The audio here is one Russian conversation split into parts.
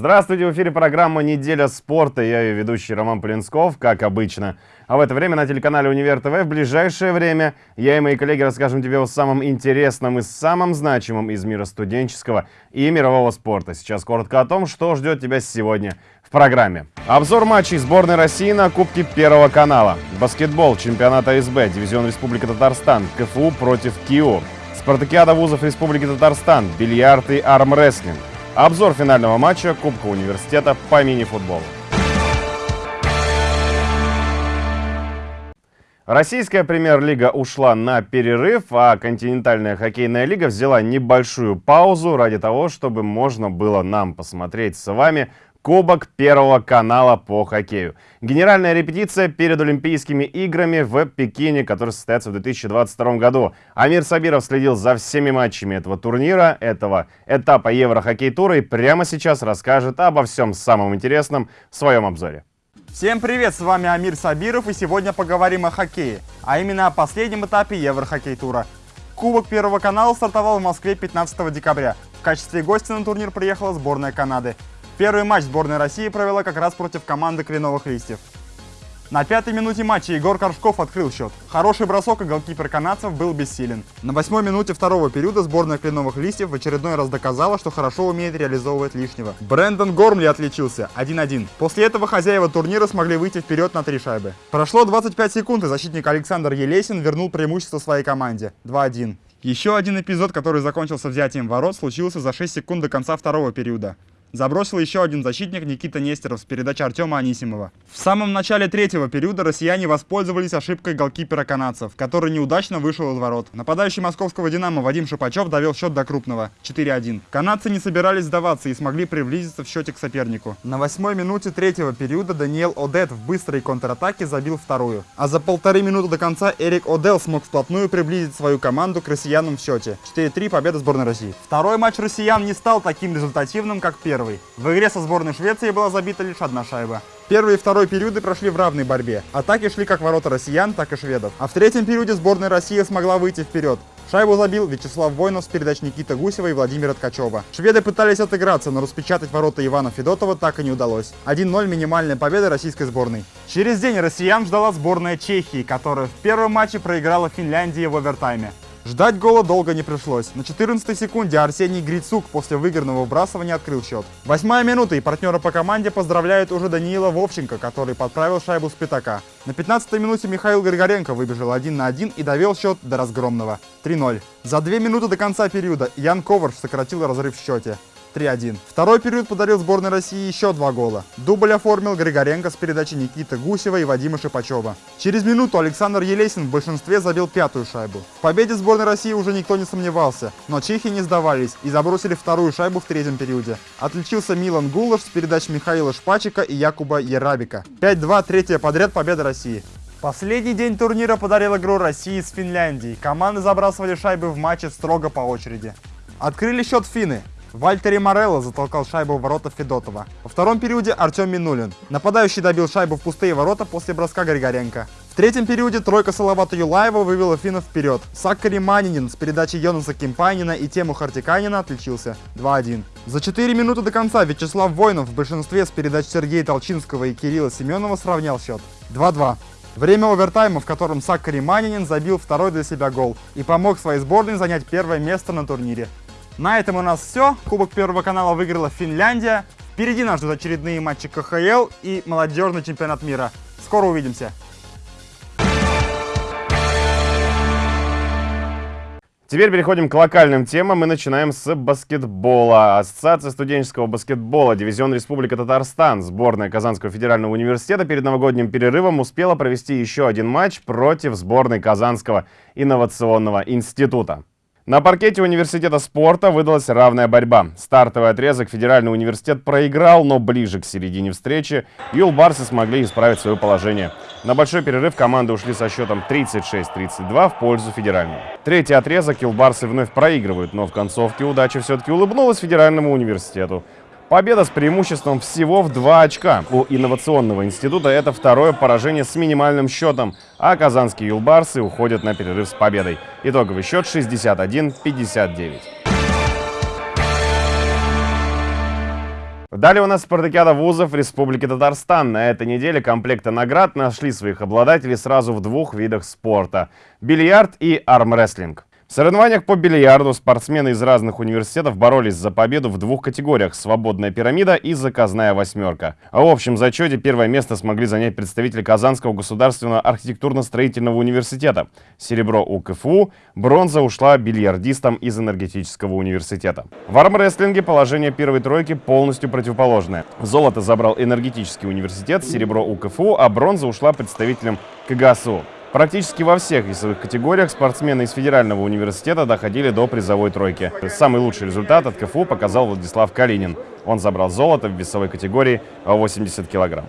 Здравствуйте, в эфире программа «Неделя спорта». Я ее ведущий Роман Полинсков, как обычно. А в это время на телеканале «Универ ТВ» в ближайшее время я и мои коллеги расскажем тебе о самом интересном и самом значимом из мира студенческого и мирового спорта. Сейчас коротко о том, что ждет тебя сегодня в программе. Обзор матчей сборной России на Кубке Первого канала. Баскетбол, чемпионат АСБ, дивизион Республика Татарстан, КФУ против КИО. Спартакиада вузов Республики Татарстан, бильярд и армрестлинг. Обзор финального матча Кубка университета по мини-футболу. Российская премьер-лига ушла на перерыв, а континентальная хоккейная лига взяла небольшую паузу ради того, чтобы можно было нам посмотреть с вами Кубок Первого канала по хоккею. Генеральная репетиция перед Олимпийскими играми в Пекине, которые состоятся в 2022 году. Амир Сабиров следил за всеми матчами этого турнира, этого этапа Еврохоккей-тура и прямо сейчас расскажет обо всем самом интересном в своем обзоре. Всем привет, с вами Амир Сабиров и сегодня поговорим о хоккее, а именно о последнем этапе Еврохоккей-тура. Кубок Первого канала стартовал в Москве 15 декабря. В качестве гостя на турнир приехала сборная Канады. Первый матч сборная России провела как раз против команды Кленовых Листьев. На пятой минуте матча Егор Коршков открыл счет. Хороший бросок, и голкипер канадцев был бессилен. На восьмой минуте второго периода сборная Кленовых Листьев в очередной раз доказала, что хорошо умеет реализовывать лишнего. Брэндон Гормли отличился 1-1. После этого хозяева турнира смогли выйти вперед на три шайбы. Прошло 25 секунд, и защитник Александр Елесин вернул преимущество своей команде 2-1. Еще один эпизод, который закончился взятием ворот, случился за 6 секунд до конца второго периода. Забросил еще один защитник Никита Нестеров с передачи Артема Анисимова. В самом начале третьего периода россияне воспользовались ошибкой голкипера канадцев, который неудачно вышел из ворот. Нападающий московского «Динамо» Вадим Шипачев довел счет до крупного 4-1. Канадцы не собирались сдаваться и смогли приблизиться в счете к сопернику. На восьмой минуте третьего периода Даниэл Одет в быстрой контратаке забил вторую. А за полторы минуты до конца Эрик Одел смог вплотную приблизить свою команду к россиянам в счете. 4-3 победа сборной России. Второй матч россиян не стал таким результативным, как первый первый. В игре со сборной Швеции была забита лишь одна шайба. Первый и второй периоды прошли в равной борьбе. Атаки шли как ворота россиян, так и шведов. А в третьем периоде сборная России смогла выйти вперед. Шайбу забил Вячеслав Воинов с передач Никиты Гусева и Владимира Ткачева. Шведы пытались отыграться, но распечатать ворота Ивана Федотова так и не удалось. 1-0 минимальная победа российской сборной. Через день россиян ждала сборная Чехии, которая в первом матче проиграла Финляндии в овертайме. Ждать гола долго не пришлось. На 14 секунде Арсений Грицук после выигранного вбрасывания открыл счет. Восьмая минута и партнера по команде поздравляют уже Даниила Вовченко, который подправил шайбу с пятака. На 15 минуте Михаил Григоренко выбежал 1 на 1 и довел счет до разгромного. 3-0. За две минуты до конца периода Ян Коварш сократил разрыв в счете. 3-1. Второй период подарил сборной России еще два гола. Дубль оформил Григоренко с передачи Никиты Гусева и Вадима Шипачева. Через минуту Александр Елесин в большинстве забил пятую шайбу. В победе сборной России уже никто не сомневался, но чехи не сдавались и забросили вторую шайбу в третьем периоде. Отличился Милан Гулаш с передач Михаила Шпачика и Якуба Ерабика. 5-2, третья подряд победа России. Последний день турнира подарил игру России с Финляндией. Команды забрасывали шайбы в матче строго по очереди. Открыли счет финны. Вальтери Морелло затолкал шайбу в ворота Федотова. Во втором периоде Артем Минулин. Нападающий добил шайбу в пустые ворота после броска Григоренко. В третьем периоде тройка Салавата Юлаева вывела финнов вперед. Саккари Манинин с передачи Йонаса Кимпайнина и Тему Хартиканина отличился 2-1. За 4 минуты до конца Вячеслав Воинов в большинстве с передач Сергея Толчинского и Кирилла Семенова сравнял счет 2-2. Время овертайма, в котором Саккари Манинин забил второй для себя гол и помог своей сборной занять первое место на турнире. На этом у нас все. Кубок Первого канала выиграла Финляндия. Впереди нас ждут очередные матчи КХЛ и молодежный чемпионат мира. Скоро увидимся. Теперь переходим к локальным темам и начинаем с баскетбола. Ассоциация студенческого баскетбола, дивизион Республика Татарстан, сборная Казанского федерального университета перед новогодним перерывом успела провести еще один матч против сборной Казанского инновационного института. На паркете университета спорта выдалась равная борьба. Стартовый отрезок федеральный университет проиграл, но ближе к середине встречи юлбарсы смогли исправить свое положение. На большой перерыв команды ушли со счетом 36-32 в пользу федерального. Третий отрезок юлбарсы вновь проигрывают, но в концовке удача все-таки улыбнулась федеральному университету. Победа с преимуществом всего в 2 очка. У инновационного института это второе поражение с минимальным счетом, а казанские юлбарсы уходят на перерыв с победой. Итоговый счет 61-59. Далее у нас спартакиада вузов Республики Татарстан. На этой неделе комплекты наград нашли своих обладателей сразу в двух видах спорта – бильярд и армрестлинг. В соревнованиях по бильярду спортсмены из разных университетов боролись за победу в двух категориях – «Свободная пирамида» и «Заказная восьмерка». А в общем зачете первое место смогли занять представители Казанского государственного архитектурно-строительного университета. Серебро у КФУ, бронза ушла бильярдистам из энергетического университета. В армрестлинге положение первой тройки полностью противоположное. Золото забрал энергетический университет, серебро у КФУ, а бронза ушла представителям КГСУ. Практически во всех весовых категориях спортсмены из Федерального университета доходили до призовой тройки. Самый лучший результат от КФУ показал Владислав Калинин. Он забрал золото в весовой категории 80 килограмм.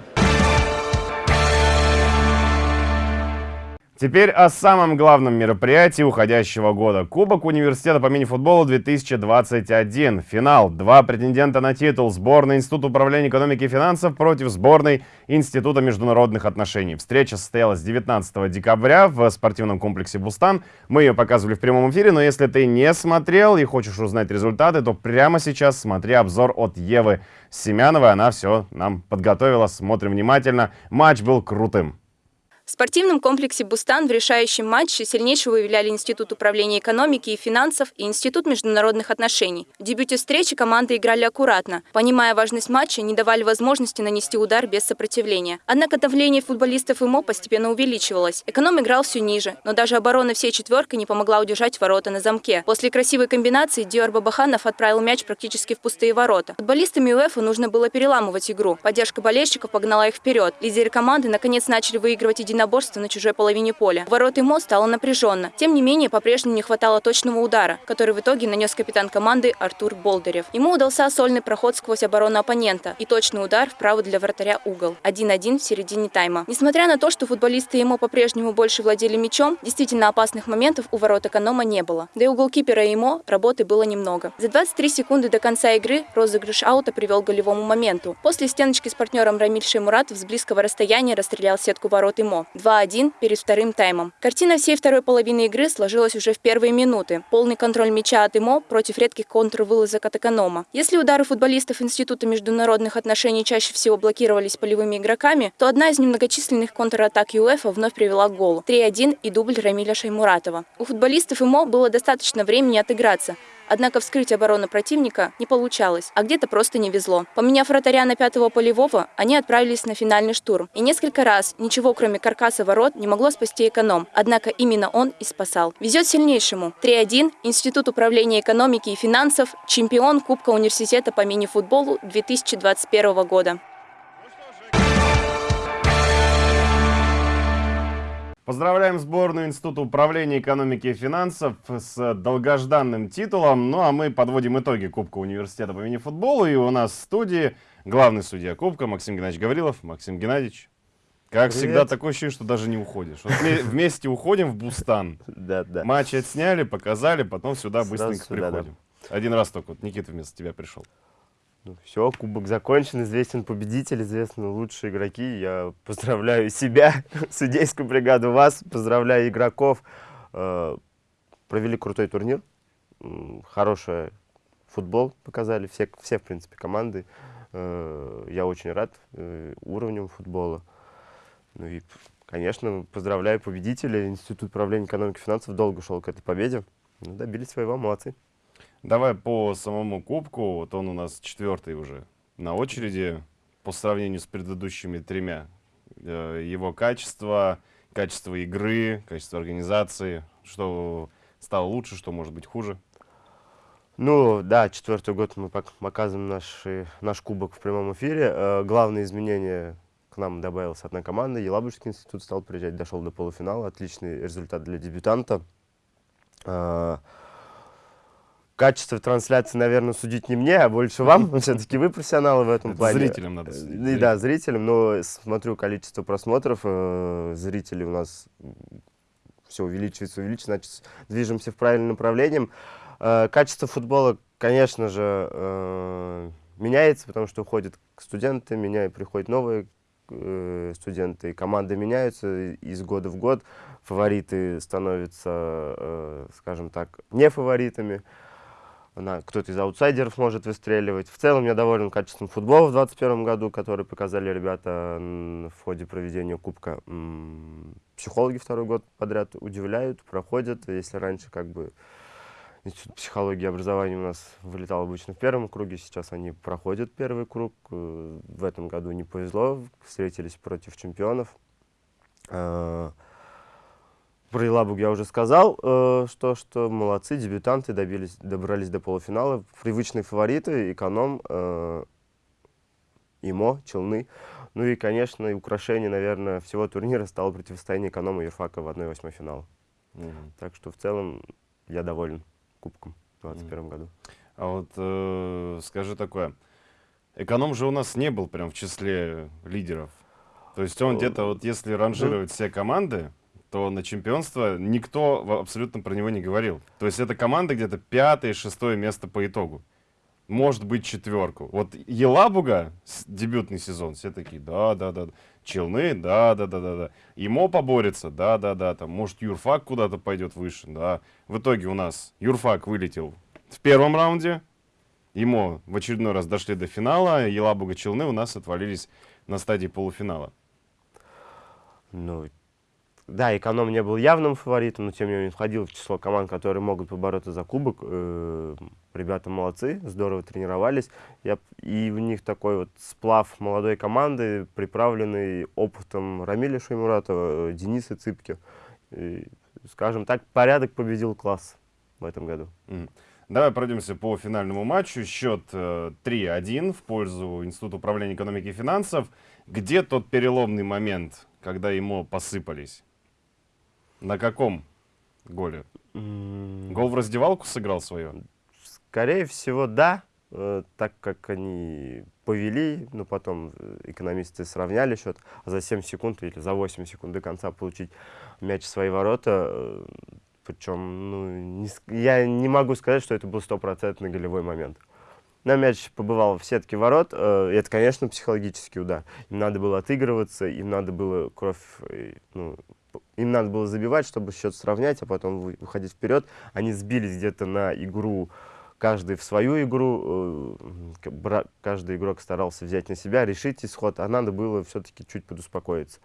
Теперь о самом главном мероприятии уходящего года. Кубок университета по мини-футболу 2021. Финал. Два претендента на титул. Сборная Института управления экономики и финансов против сборной Института международных отношений. Встреча состоялась 19 декабря в спортивном комплексе «Бустан». Мы ее показывали в прямом эфире, но если ты не смотрел и хочешь узнать результаты, то прямо сейчас смотри обзор от Евы Семяновой. Она все нам подготовила. Смотрим внимательно. Матч был крутым. В спортивном комплексе «Бустан» в решающем матче сильнейшего выявляли Институт управления экономики и финансов и Институт международных отношений. В дебюте встречи команды играли аккуратно. Понимая важность матча, не давали возможности нанести удар без сопротивления. Однако давление футболистов ИМО постепенно увеличивалось. Эконом играл все ниже, но даже оборона всей четверкой не помогла удержать ворота на замке. После красивой комбинации Диор Бабаханов отправил мяч практически в пустые ворота. Футболистами УЭФА нужно было переламывать игру. Поддержка болельщиков погнала их вперед. Лидеры команды наконец начали выигрывать единоборство единоборство на чужой половине поля. Ворот ИМО стало напряженно. Тем не менее, по-прежнему не хватало точного удара, который в итоге нанес капитан команды Артур Болдырев. Ему удался сольный проход сквозь оборону оппонента и точный удар вправо для вратаря угол. 1-1 в середине тайма. Несмотря на то, что футболисты ИМО по-прежнему больше владели мячом, действительно опасных моментов у ворот эконома не было. Да и у голкипера ИМО работы было немного. За 23 секунды до конца игры розыгрыш аута привел к голевому моменту. После стеночки с партнером Рамиль Шеймуратов с близкого расстояния расстрелял сетку ворот ИМО. 2-1 перед вторым таймом. Картина всей второй половины игры сложилась уже в первые минуты. Полный контроль мяча от ИМО против редких контрвылазок от эконома. Если удары футболистов Института международных отношений чаще всего блокировались полевыми игроками, то одна из немногочисленных контратак ЮЭФА вновь привела к голу. 3-1 и дубль Рамиля Шаймуратова. У футболистов ИМО было достаточно времени отыграться. Однако вскрыть оборону противника не получалось, а где-то просто не везло. Поменяв вратаря на пятого полевого, они отправились на финальный штурм. И несколько раз ничего, кроме каркаса ворот, не могло спасти эконом. Однако именно он и спасал. Везет сильнейшему. 3-1. Институт управления экономики и финансов. Чемпион Кубка университета по мини-футболу 2021 года. Поздравляем сборную Института управления экономики и финансов с долгожданным титулом. Ну а мы подводим итоги Кубка университета по мини-футболу. И у нас в студии главный судья Кубка Максим Геннадьевич Гаврилов. Максим Геннадьевич, как Привет. всегда, такое ощущение, что даже не уходишь. Вот вместе уходим в Бустан. Да, да. Матч отсняли, показали, потом сюда быстренько приходим. Один раз только вот Никита вместо тебя пришел. Ну, все, кубок закончен, известен победитель, известны лучшие игроки. Я поздравляю себя, судейскую бригаду, вас, поздравляю игроков. Э, провели крутой турнир, хороший футбол показали, все, все в принципе, команды. Э, я очень рад э, уровнем футбола. Ну и, конечно, поздравляю победителя. Институт управления экономики и финансов долго шел к этой победе. Ну, добились своего, молодцы. Давай по самому кубку. Вот он у нас четвертый уже на очереди по сравнению с предыдущими тремя. Э, его качество, качество игры, качество организации. Что стало лучше, что может быть хуже? Ну, да, четвертый год мы показываем наш, наш кубок в прямом эфире. Э, главное изменение к нам добавилась одна команда. Елабужский институт стал приезжать, дошел до полуфинала. Отличный результат для дебютанта. Э, качество трансляции, наверное, судить не мне, а больше вам. Все-таки вы профессионалы в этом плане. Зрителям надо судить. И, да, зрителям. Но смотрю количество просмотров, э, зрителей у нас все увеличивается, увеличивается, значит, движемся в правильном направлении. Э, качество футбола, конечно же, э, меняется, потому что уходят студенты, меня приходят новые э, студенты, команды меняются из года в год, фавориты становятся, э, скажем так, не фаворитами. Кто-то из аутсайдеров может выстреливать. В целом я доволен качеством футбола в 2021 году, который показали ребята в ходе проведения Кубка. Психологи второй год подряд удивляют, проходят. Если раньше как бы Институт психологии и образования у нас вылетал обычно в первом круге, сейчас они проходят первый круг. Э, В этом году не повезло, встретились против чемпионов. Про Елабуг я уже сказал, э, что, что молодцы, дебютанты добились, добрались до полуфинала. Привычные фавориты, эконом, э, ИМО, Челны. Ну и, конечно, и украшение, наверное, всего турнира стало противостояние эконома и юрфака в 1-8 финала. Мгм. Так что в целом я доволен кубком в 2021 году. А вот э, скажи такое. Эконом же у нас не был прям в числе лидеров. То есть он где-то, вот если ранжировать все команды, то на чемпионство никто абсолютно про него не говорил. То есть это команда где-то пятое, шестое место по итогу. Может быть четверку. Вот Елабуга, дебютный сезон, все такие, да, да, да. Челны, да, да, да, да, да. Имо поборется, да, да, да. Там, может, Юрфак куда-то пойдет выше, да. В итоге у нас Юрфак вылетел в первом раунде. Имо в очередной раз дошли до финала. Елабуга Челны у нас отвалились на стадии полуфинала. Ну, да, эконом не был явным фаворитом, но тем не менее входил в число команд, которые могут побороться за кубок. Э, Ребята молодцы, здорово тренировались. Я, и у них такой вот сплав молодой команды, приправленный опытом Рамиля Шеймуратова, э, Дениса Цыпки. И, скажем так, порядок победил класс в этом году. Мгм. Давай пройдемся по финальному матчу. Счет э, 3-1 в пользу Института управления экономики и финансов. Где тот переломный момент, когда ему посыпались? На каком голе? Гол в раздевалку сыграл свое? Скорее всего, да, э, так как они повели, но потом э, экономисты сравняли счет, а за 7 секунд или за 8 секунд до конца получить мяч в свои ворота. э, Причем, ну, не я не могу сказать, что это был стопроцентный голевой момент. На мяч побывал в сетке ворот, э, это, конечно, психологический удар. Им надо было отыгрываться, им надо было кровь, ну, им надо было забивать, чтобы счет сравнять, а потом вы- выходить вперед. Они сбились где-то на игру, каждый в свою игру, э, каждый игрок старался взять на себя, решить исход, а надо было все-таки чуть подуспокоиться.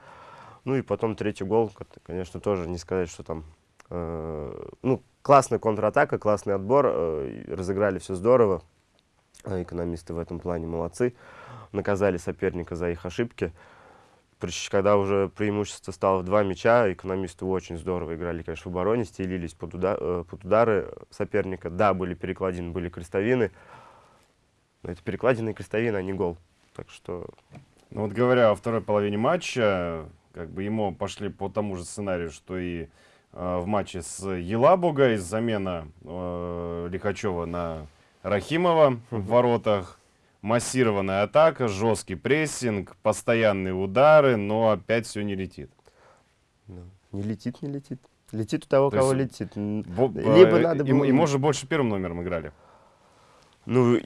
Ну и потом третий гол, конечно, тоже не сказать, что там... э, ну, классная контратака, классный отбор, э, разыграли все здорово. Экономисты в этом плане молодцы. Наказали соперника за их ошибки. Когда уже преимущество стало в два мяча, экономисты очень здорово играли, конечно, в обороне, стелились под, уда- э, под удары соперника. Да, были перекладины, были крестовины. Но это перекладины и крестовины, а не гол. Так что Ну вот говоря о второй половине матча, как бы ему пошли по тому же сценарию, что и э, в матче с Елабугой, замена э, Лихачева на Рахимова в воротах, массированная атака, жесткий прессинг, постоянные удары, но опять все не летит. ну, не летит, не летит. Летит у того, То кого есть летит. Бо- Либо э, надо и, было- и, может, больше первым номером играли. Ну,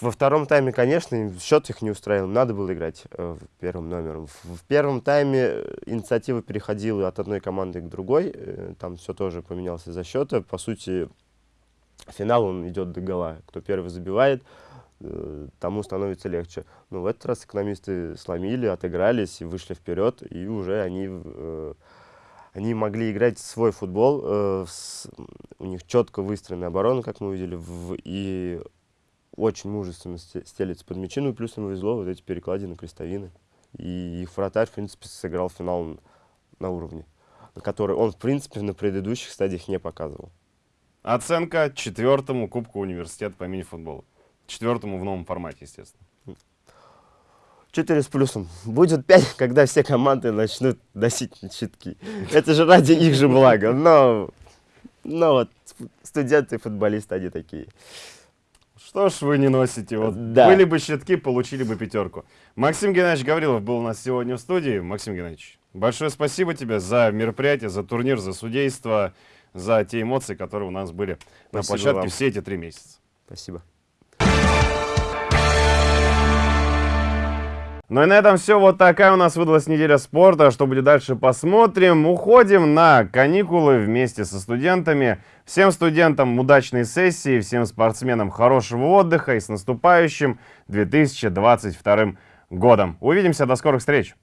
во втором тайме, конечно, счет их не устраивал. Надо было играть э, первым номером. В, в первом тайме э, инициатива переходила от одной команды к другой. э, Там все тоже поменялось из-за счета. По сути, финал он идет до гола. Кто первый забивает, э, тому становится легче. Но в этот раз экономисты сломили, отыгрались и вышли вперед. И уже они, э, они могли играть свой футбол. э, у них четко выстроенная оборона, как мы увидели. в- и очень мужественно сте- стелится под мячи. Ну и плюс им повезло вот эти перекладины, крестовины. И их вратарь, в принципе, сыграл финал на уровне, который он, в принципе, на предыдущих стадиях не показывал. Оценка четвертому Кубку университета по мини-футболу. Четвертому в новом формате, естественно. 4 с плюсом. Будет 5, когда все команды начнут носить щитки. Это же ради их же блага. Но, но вот студенты и футболисты, они такие. Что ж вы не носите? Вот Да. были бы щитки, получили бы пятерку. Максим Геннадьевич Гаврилов был у нас сегодня в студии. Максим Геннадьевич, большое спасибо тебе за мероприятие, за турнир, за судейство, за те эмоции, которые у нас были на Спасибо площадке вам. все эти три месяца. Спасибо. Ну и на этом все. Вот такая у нас выдалась неделя спорта. Что будет дальше, посмотрим. Уходим на каникулы вместе со студентами. Всем студентам удачной сессии, всем спортсменам хорошего отдыха и с наступающим 2022 годом. Увидимся, до скорых встреч!